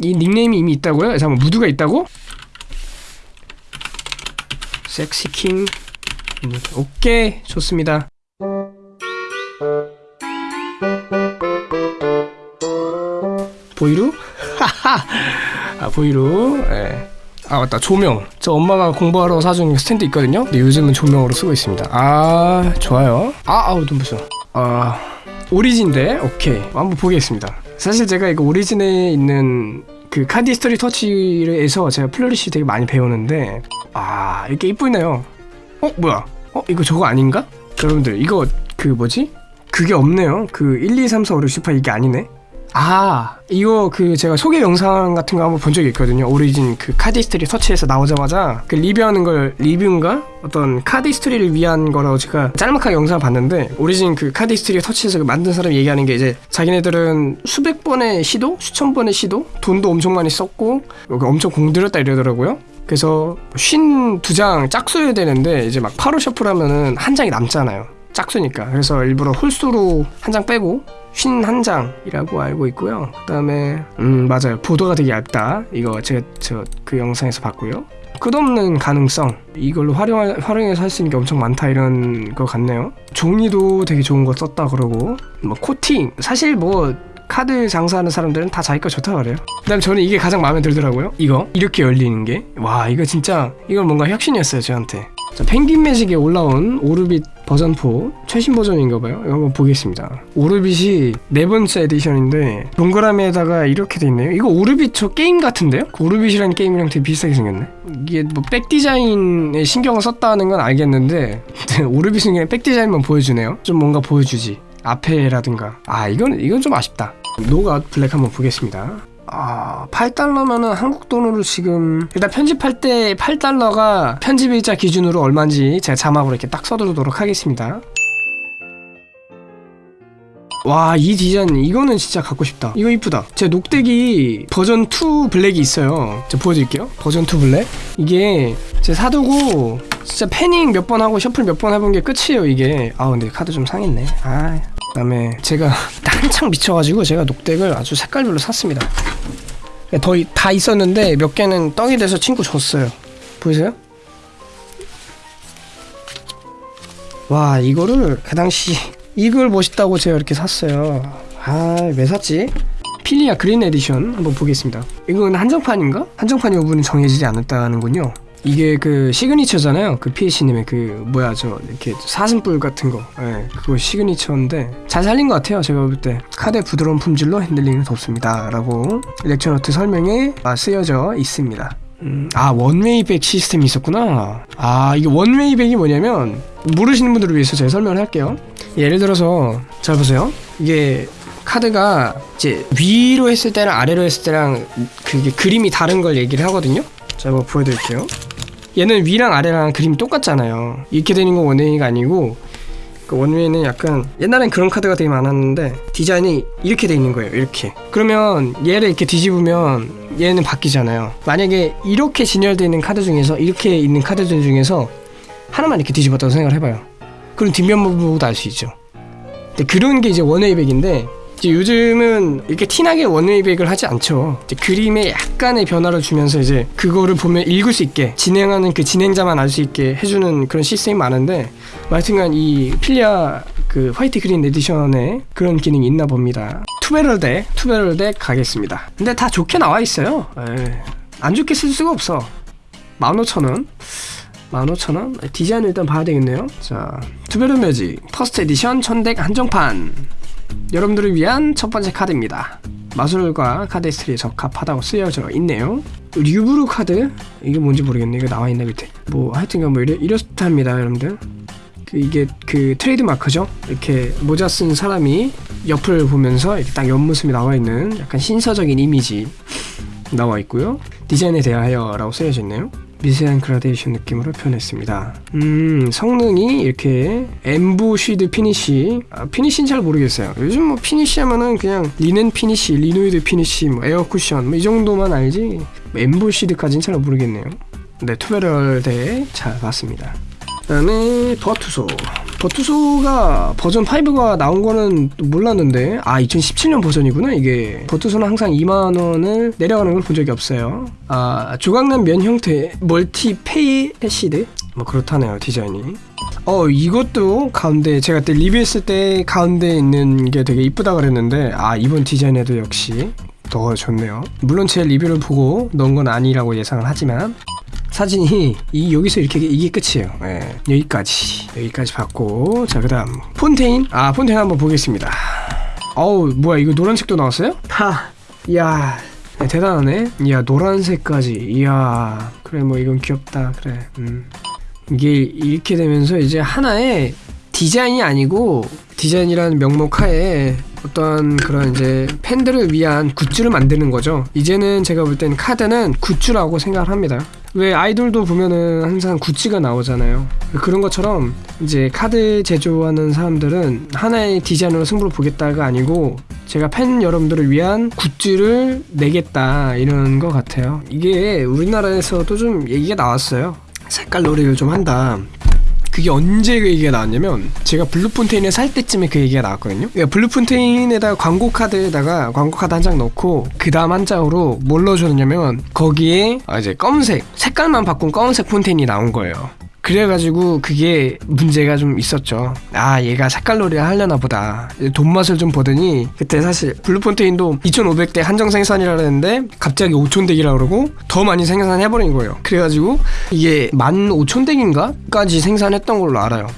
이 닉네임이 이미 있다고요? 잠깐 무드가 있다고? 섹시킹. 오케이 좋습니다. 보이루? 아 보이루. 예. 아 맞다. 조명. 저 엄마가 공부하러 사준 스탠드 있거든요? 근데 요즘은 조명으로 쓰고 있습니다. 아 좋아요. 아 아우 눈부셔. 아 Origin deck? 오케이. 한번 보겠습니다 사실 제가 이거 Origin에 있는 그 Cardistry Touch에서 제가 flourish 되게 많이 배우는데 아 이렇게 이쁘네요 어 뭐야 어 이거 저거 아닌가? 여러분들 이거 그 뭐지? 그게 없네요 그 1, 2, 3, 4, 5, 6, 18 이게 아니네 아 이거 그 제가 소개 영상 같은 거 한번 본 적이 있거든요. Origin 그 Cardistry Touch에서 나오자마자 그 리뷰하는 걸 리뷰인가? 어떤 cardistry를 위한 거라고 제가 짤막하게 영상을 봤는데 Origin 그 Cardistry Touch에서 그 만든 사람이 얘기하는 게 이제 자기네들은 수백 번의 시도 수천 번의 시도 돈도 엄청 많이 썼고 여기 엄청 공들였다 이러더라고요. 그래서 쉰 두 장 짝수여야 되는데 이제 막 파로 셔플 하면은 한 장이 남잖아요. 짝수니까. 그래서 일부러 홀수로 한 장 빼고 쉰한 장이라고 알고 있고요. 그 다음에 음 맞아요. 보도가 되게 얇다. 이거 제가 저 그 영상에서 봤고요. 끝없는 가능성. 이걸로 활용 활용해서 할 수 있는 게 엄청 많다 이런 거 같네요. 종이도 되게 좋은 거 썼다 그러고. 뭐 코팅. 사실 뭐 카드 장사하는 사람들은 다 자기 거 좋다 그래요. 그 다음 저는 이게 가장 마음에 들더라고요. 이거. 이렇게 열리는 게. 와 이거 진짜 이건 뭔가 혁신이었어요 저한테 자, Penguin Magic에 올라온 Orbit 버전 4 최신 버전인가봐요. 한번 보겠습니다. Orbit이 네 번째 edition인데 동그라미에다가 이렇게 돼 있네요. 이거 Orbit 저 게임 같은데요? 그 Orbit이라는 게임이랑 되게 비슷하게 생겼네. 이게 뭐 back 디자인에 신경을 썼다는 건 알겠는데 Orbit은 그냥 back 디자인만 보여주네요. 좀 뭔가 보여주지. 앞에라든가. 아 이건 이건 좀 아쉽다. 노가 블랙 한번 보겠습니다 아 8달러면은 한국 돈으로 지금 일단 편집할 때 8달러가 편집일자 기준으로 얼마인지 제가 자막으로 이렇게 딱 써두도록 하겠습니다. 와 이 디자인 이거는 진짜 갖고 싶다. 이거 이쁘다. 제 NOC deck이 버전 2 블랙이 있어요. 제가 보여드릴게요. 버전 2 블랙. 이게 제 사두고 진짜 fanning 몇 번 하고 shuffle 몇 번 해본 게 끝이에요 이게. 아 근데 카드 좀 상했네. 아 그다음에 제가 한창 미쳐가지고 제가 NOC deck을 아주 색깔별로 샀습니다 더 다 있었는데 몇 개는 떡이 돼서 친구 줬어요 보이세요? 와 이거를 그 당시 이걸 멋있다고 제가 이렇게 샀어요 아 왜 샀지? Philia green edition 한번 보겠습니다 이건 한정판인가? 한정판 여부는 정해지지 않았다는군요 이게 그 signature잖아요. 그 PH님의 그 뭐야 저 이렇게 사슴뿔 같은 거. 예, 그거 signature인데 잘 살린 것 같아요 제가 볼 때. 카드의 부드러운 품질로 handling을 돕습니다 라고 lecture note 설명에 아, 쓰여져 있습니다. 음, 아 원웨이백 시스템이 있었구나. 아 이게 원웨이백이 뭐냐면 모르시는 분들을 위해서 제가 설명을 할게요. 예를 들어서 잘 보세요. 이게 카드가 이제 위로 했을 때랑 아래로 했을 때랑 그게 그림이 다른 걸 얘기를 하거든요. 자 한번 보여드릴게요 얘는 위랑 아래랑 그림이 똑같잖아요. 이렇게 되는 건 원웨이가 아니고 그 원웨이는 약간 옛날엔 그런 카드가 되게 많았는데 디자인이 이렇게 돼 있는 거예요 이렇게. 그러면 얘를 이렇게 뒤집으면 얘는 바뀌잖아요. 만약에 이렇게 진열되어 있는 카드 중에서 이렇게 있는 카드들 중에서 하나만 이렇게 뒤집었다고 생각을 해봐요. 그럼 뒷면만 보고도 알 수 있죠. 근데 그런 게 이제 one way back인데 요즘은 이렇게 티나게 one way back을 하지 않죠. 그림에 약간의 변화를 주면서 이제 그거를 보면 읽을 수 있게 진행하는 그 진행자만 알 수 있게 해주는 그런 시스템이 많은데 하여튼간 이 Philia 그 white green edition에 그런 기능이 있나 봅니다. Two Barrel deck, Two Barrel deck 가겠습니다. 근데 다 좋게 나와 있어요. 에이, 안 좋게 쓸 수가 없어. 15,000원. 15,000원? 디자인을 일단 봐야 되겠네요. 자, Two Barrel Magic first edition 천 deck 한정판. 여러분들을 위한 첫 번째 카드입니다. 마술과 cardistry에 적합하다고 쓰여져 있네요. 류브루 카드 이게 뭔지 모르겠네. 이거 나와 있나 밑에. 뭐 하여튼간 뭐 이래, 이렇답니다, 여러분들. 그 이게 그 트레이드 마크죠. 이렇게 모자 쓴 사람이 옆을 보면서 이렇게 딱 옆모습이 나와 있는 약간 신사적인 이미지 나와 있고요. 디자인에 대하여 라고 쓰여져 있네요. 미세한 그라데이션 느낌으로 표현했습니다. 음, 성능이 이렇게 embossed finish. 아, finish는 잘 모르겠어요. 요즘 뭐 finish 하면은 그냥 linen finish, linoid finish, 뭐 air cushion 뭐 이 정도만 알지. 뭐 embossed까지는 잘 모르겠네요. 네, Two Barrel deck 잘 봤습니다. 그 다음에 Virtuoso. Virtuoso가 버전 5가 나온 거는 몰랐는데 아 2017년 버전이구나 이게. Virtuoso는 항상 2만 원을 내려가는 걸 본 적이 없어요. 아 조각난 면 형태 multi 페이 faceted? 뭐 그렇다네요 디자인이. 어 이것도 가운데 제가 그때 리뷰했을 때 가운데 있는 게 되게 이쁘다 그랬는데 아 이번 디자인에도 역시 더 좋네요. 물론 제 리뷰를 보고 넣은 건 아니라고 예상을 하지만 사진이 이 여기서 이렇게 이게 끝이에요. 예, 여기까지 여기까지 봤고 자 그 다음 폰테인 아 폰테인 한번 보겠습니다. 어우 뭐야 이거 노란색도 나왔어요? 하, 이야 네, 대단하네. 이야 노란색까지 이야 그래 뭐 이건 귀엽다 그래. 음 이게 이렇게 되면서 이제 하나의 디자인이 아니고 디자인이라는 명목 하에 어떤 그런 이제 팬들을 위한 굿즈를 만드는 거죠. 이제는 제가 볼 땐 카드는 굿즈라고 생각을 합니다. 왜 아이돌도 보면은 항상 굿즈가 나오잖아요. 그런 것처럼 이제 카드 제조하는 사람들은 하나의 디자인으로 승부를 보겠다가 아니고 제가 팬 여러분들을 위한 굿즈를 내겠다 이런 것 같아요. 이게 우리나라에서도 좀 얘기가 나왔어요. 색깔 놀이를 좀 한다. 그게 언제 그 얘기가 나왔냐면 제가 Blue Fontaine을 살 때쯤에 그 얘기가 나왔거든요. 그러니까 Blue Fontaine에다가 광고 카드에다가 광고 카드 한 장 넣고 그 다음 한 장으로 뭘 넣어줬냐면 거기에 아 이제 검은색 색깔만 바꾼 검은색 Fontaine이 나온 거예요. 그래가지고 그게 문제가 좀 있었죠. 아 얘가 색깔놀이를 하려나 보다. 돈 맛을 좀 보더니 그때 사실 Blue Fontaine도 2,500 deck 한정 생산이라 그랬는데 갑자기 5,000 deck이라 그러고 더 많이 생산해버린 거예요. 그래가지고 이게 15,000덱인가까지 생산했던 걸로 알아요.